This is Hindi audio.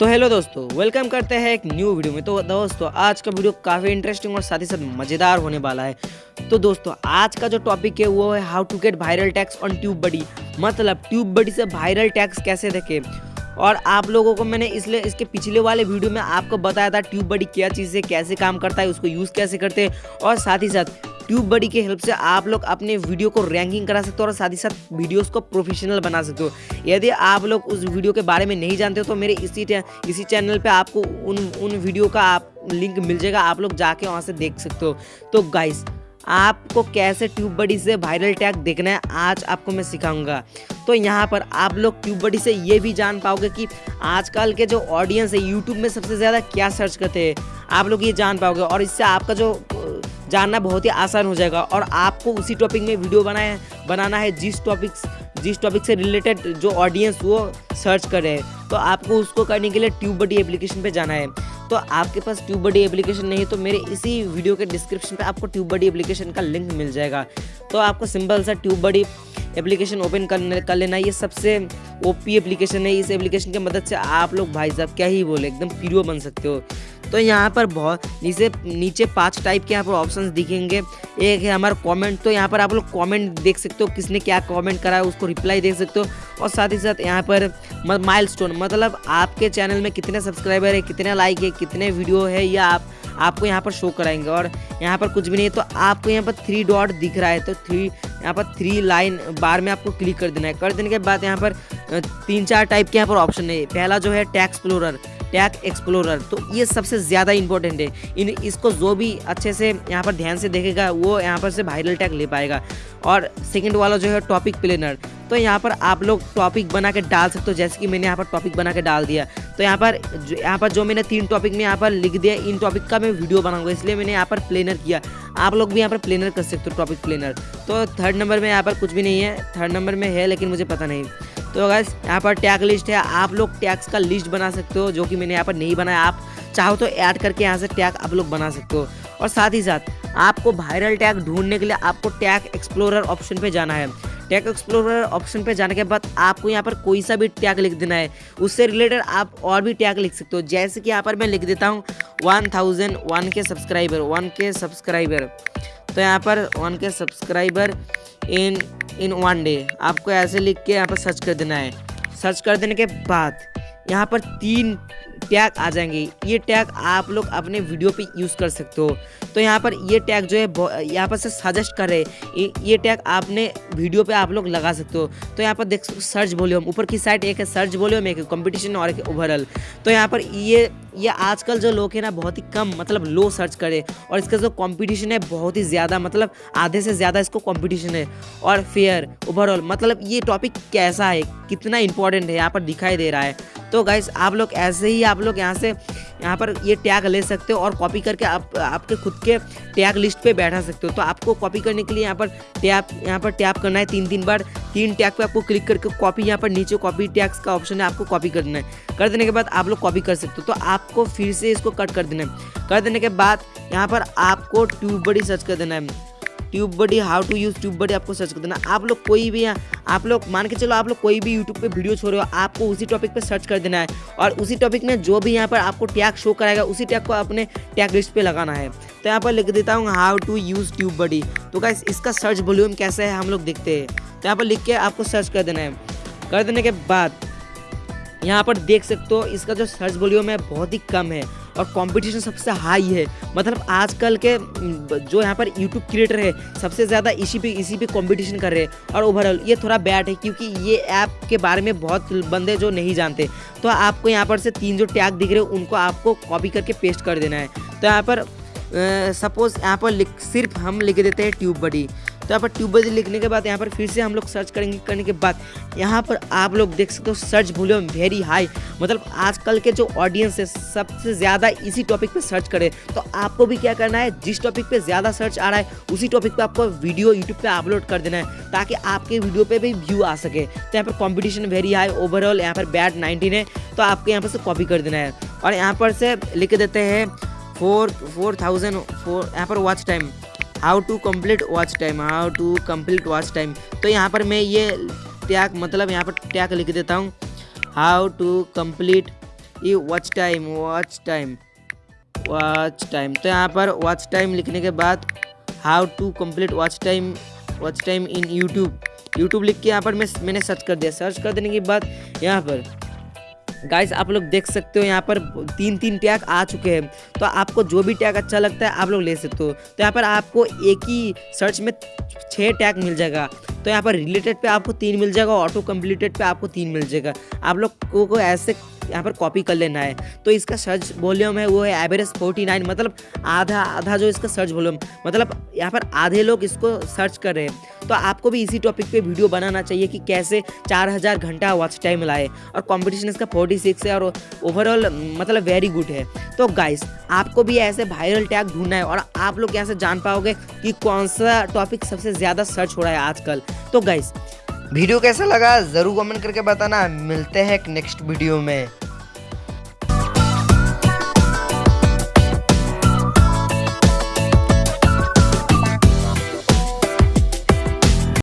तो हेलो दोस्तों वेलकम करते हैं एक न्यू वीडियो में। तो दोस्तों, आज का वीडियो काफ़ी इंटरेस्टिंग और साथ ही साथ मज़ेदार होने वाला है। तो दोस्तों, आज का जो टॉपिक है, वो है how to get viral tags on TubeBuddy मतलब ट्यूब बडी से वायरल टैक्स कैसे देखे? और आप लोगों को मैंने इसलिए, इसके पिछले वाले वीडियो में आपको बताया था ट्यूब बडी क्या चीज़ है कैसे काम करता है, उसको यूज़ कैसे करते हैं। और साथ ही साथ ट्यूब बडी के हेल्प से आप लोग अपने वीडियो को रैंकिंग करा सकते हो और साथ ही साथ वीडियोस को प्रोफेशनल बना सकते हो। यदि आप लोग उस वीडियो के बारे में नहीं जानते हो तो मेरे इसी इसी चैनल पे आपको उन उन वीडियो का आप लिंक मिल जाएगा, आप लोग जाके वहाँ से देख सकते हो। तो गाइस आपको कैसे ट्यूब बडी से वायरल टैग देखना है, आज आपको मैं सिखाऊँगा। तो यहाँ पर आप लोग ट्यूब बडी से ये भी जान पाओगे कि आजकल के जो ऑडियंस है यूट्यूब में सबसे ज़्यादा क्या सर्च करते हैं, आप लोग ये जान पाओगे। और इससे आपका जो जानना बहुत ही आसान हो जाएगा। और आपको उसी टॉपिक में वीडियो बनाए बनाना है जिस टॉपिक जिस टॉपिक से रिलेटेड जो ऑडियंस वो सर्च कर रहे हैं। तो आपको उसको करने के लिए ट्यूब बडी एप्लीकेशन पे जाना है। तो आपके पास ट्यूब बडी एप्लीकेशन नहीं तो मेरे इसी वीडियो के डिस्क्रिप्शन पे आपको ट्यूब बडी एप्लीकेशन का लिंक मिल जाएगा। तो आपको सिंपल सा ट्यूब बडी एप्लीकेशन ओपन कर कर लेना ये सबसे ओपी एप्लीकेशन है। इस एप्लीकेशन की मदद से आप लोग भाई साहब क्या ही बोले, एकदम पीरो बन सकते हो। तो यहाँ पर बहुत नीचे नीचे पाँच टाइप के यहाँ पर ऑप्शन दिखेंगे। एक है हमारा कमेंट तो यहाँ पर आप लोग कमेंट देख सकते हो किसने क्या कमेंट करा है, उसको रिप्लाई देख सकते हो। और साथ ही साथ यहाँ पर माइल मतलब आपके चैनल में कितने सब्सक्राइबर है, कितने लाइक है, कितने वीडियो है, या आप, आपको यहाँ पर शो कराएँगे। और यहाँ पर कुछ भी नहीं है तो आपको यहाँ पर थ्री डॉट दिख रहा है तो थ्री यहाँ पर थ्री लाइन बार में आपको क्लिक कर देना है। कर देने के बाद यहाँ पर तीन चार टाइप के यहाँ पर ऑप्शन है। पहला जो है टैक्स फ्लोरर टैग एक्सप्लोरर तो ये सबसे ज़्यादा इंपॉर्टेंट है इन इसको जो भी अच्छे से यहाँ पर ध्यान से देखेगा वो यहाँ पर से वायरल टैग ले पाएगा और सेकंड वाला जो है टॉपिक प्लेनर तो यहाँ पर आप लोग टॉपिक बना के डाल सकते हो जैसे कि मैंने यहाँ पर टॉपिक बना के डाल दिया तो यहाँ पर यहाँ पर जो मैंने तीन टॉपिक में यहाँ पर लिख दिया इन टॉपिक का मैं वीडियो बनाऊँगा इसलिए मैंने यहाँ पर प्लेनर किया आप लोग भी यहाँ पर प्लेनर कर सकते हो टॉपिक प्लेनर तो थर्ड नंबर में यहाँ पर कुछ भी नहीं है थर्ड नंबर में है लेकिन मुझे पता नहीं तो गैस यहाँ पर टैग लिस्ट है। आप लोग टैग्स का लिस्ट बना सकते हो, जो कि मैंने यहाँ पर नहीं बनाया। आप चाहो तो ऐड करके यहाँ से टैग आप लोग बना सकते हो। और साथ ही साथ, आपको वायरल टैग ढूँढने के लिए आपको टैग एक्सप्लोरर ऑप्शन पे जाना है। टैग एक्सप्लोरर ऑप्शन पे जाने के बाद आपको यहाँ पर कोई सा भी टैग लिख देना है। उससे रिलेटेड आप और भी टैग लिख सकते हो। जैसे कि यहाँ पर मैं लिख देता हूँ one thousand one K subscriber one K subscriber तो यहाँ पर one K subscriber in in one day आपको ऐसे लिख के यहाँ पर सर्च कर देना है। सर्च कर देने के बाद यहाँ पर तीन टैग आ जाएँगे। ये टैग आप लोग अपने वीडियो पे यूज़ कर सकते हो। तो यहाँ पर ये टैग जो है यहाँ पर से सजेस्ट कर रहे ये टैग आपने वीडियो पे आप लोग लगा सकते हो। तो यहाँ पर देख सकते सर्च वॉल्यूम ऊपर की साइड एक है सर्च वॉल्यूम एक कंपटीशन और एक ओवरऑल तो यहाँ पर ये ये आजकल जो लोग हैं ना, बहुत ही कम मतलब लो सर्च करे और इसका जो कंपटीशन है, बहुत ही ज़्यादा मतलब आधे से ज़्यादा इसको कंपटीशन है। और फेयर ओवरऑल मतलब ये टॉपिक कैसा है, कितना इंपॉर्टेंट है, यहाँ पर दिखाई दे रहा है। तो गाइस आप लोग ऐसे ही आप लोग यहाँ से, यहाँ पर ये टैग ले सकते हो और कॉपी करके आप, आपके खुद के टैग लिस्ट पे बैठा सकते हो। तो आपको कॉपी करने के लिए यहाँ पर टैप, यहाँ पर टैप करना है तीन तीन बार। तीन टैग पे आपको क्लिक करके कॉपी यहाँ पर नीचे कॉपी टैग्स का ऑप्शन है, आपको कॉपी कर देना है। कर देने के बाद आप लोग कॉपी कर सकते हो। तो आपको फिर से इसको कट कर देना है। कर देने के बाद यहाँ पर आपको ट्यूब बड़ी सर्च कर देना है। TubeBuddy, how to use TubeBuddy आपको सर्च कर देना। आप लोग कोई भी आप लोग मान के चलो आप लोग कोई भी यूट्यूब पे वीडियो छोड़ रहे हो, आपको उसी टॉपिक पे सर्च कर देना है। और उसी टॉपिक में जो भी यहाँ पर आपको टैग शो कराएगा, उसी टैग को अपने टैग लिस्ट पे लगाना है। तो यहाँ पर लिख देता हूँ, how to use TubeBuddy. तो क्या इसका सर्च वॉल्यूम कैसे है, हम लोग देखते हैं। तो यहाँ पर लिख के आपको सर्च कर देना है। कर देने के बाद यहाँ पर देख सकते हो, इसका जो सर्च वॉल्यूम है बहुत ही कम है। और कंपटीशन सबसे हाई है। मतलब आजकल के जो यहाँ पर यूट्यूब क्रिएटर है, सबसे ज़्यादा इसी पे इसी पे कंपटीशन कर रहे हैं। और ओवरऑल ये थोड़ा बैड है क्योंकि ये ऐप के बारे में बहुत बंदे जो नहीं जानते। तो आपको यहाँ पर से तीन जो टैग दिख रहे हैं, उनको आपको कॉपी करके पेस्ट कर देना है। तो यहाँ पर सपोज़ यहाँ पर सिर्फ़ हम लिख देते हैं ट्यूब बडी तो यहाँ पर ट्यूबवेल लिखने के बाद यहाँ पर फिर से हम लोग सर्च करेंगे करने के बाद। यहाँ पर आप लोग देख सकते हो सर्च वॉल्यूम वेरी हाई मतलब आजकल के जो ऑडियंस है, सबसे ज़्यादा इसी टॉपिक पर सर्च करें तो आपको भी क्या करना है, जिस टॉपिक पर ज़्यादा सर्च आ रहा है, उसी टॉपिक पर आपको वीडियो यूट्यूब पर अपलोड कर देना है, ताकि आपके वीडियो पर भी व्यू आ सके। तो यहाँ पर कॉम्पिटिशन वेरी हाई ओवरऑल यहाँ पर बैड नाइनटीन है तो आपको यहाँ पर से कॉपी कर देना है। और यहाँ पर से लिख देते हैं फोर फोर थाउज़ेंड फोर यहाँ पर watch time how to complete watch time how to complete watch time तो यहाँ पर मैं ये टैग मतलब यहाँ पर टैग लिख देता हूँ। हाउ टू कंप्लीट ये watch time watch time watch time तो यहाँ पर वॉच टाइम लिखने के बाद how to complete watch time watch time in YouTube YouTube लिख के यहाँ पर मैं, मैंने सर्च कर दिया। सर्च कर देने के बाद यहाँ पर गाइस आप लोग देख सकते हो यहाँ पर तीन तीन टैग आ चुके हैं। तो आपको जो भी टैग अच्छा लगता है, आप लोग ले सकते हो। तो यहाँ पर आपको एक ही सर्च में छः टैग मिल जाएगा। तो यहाँ पर रिलेटेड पे आपको तीन मिल जाएगा ऑटो कम्प्लीटेड पे आपको तीन मिल जाएगा। आप लोग को ऐसे यहाँ पर कॉपी कर लेना है। तो इसका सर्च वॉल्यूम है, वो है एवरेज फोर्टी नाइन मतलब आधा आधा जो इसका सर्च वॉल्यूम मतलब यहाँ पर आधे लोग इसको सर्च कर रहे हैं। तो आपको भी इसी टॉपिक पे वीडियो बनाना चाहिए कि कैसे चार हज़ार घंटा वॉच टाइम लाए। और कंपटीशन इसका फोर्टी सिक्स है और ओवरऑल मतलब वेरी गुड है। तो गाइस आपको भी ऐसे वायरल टैग ढूंढना है और आप लोग कैसे जान पाओगे कि कौन सा टॉपिक सबसे ज़्यादा सर्च हो रहा है आजकल। तो गाइस वीडियो कैसा लगा ज़रूर कमेंट करके बताना। मिलते हैं नेक्स्ट वीडियो में।